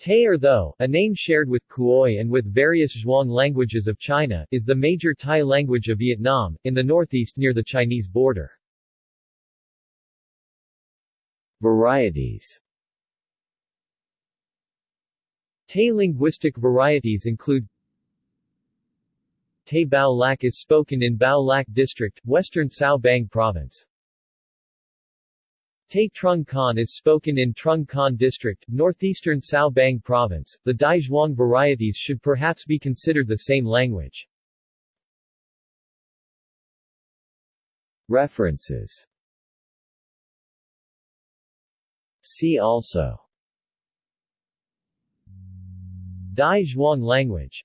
Tay or Tho, a name shared with Khoi and with various Zhuang languages of China, is the major Tai language of Vietnam, in the northeast near the Chinese border. Varieties Tay linguistic varieties include Tay Bao Lac is spoken in Bao Lac District, western Cao Bang Province. Tay Trung Con is spoken in Trung Con District, northeastern Cao Bang Province. The Dai Zhuang varieties should perhaps be considered the same language. References See also Dai Zhuang language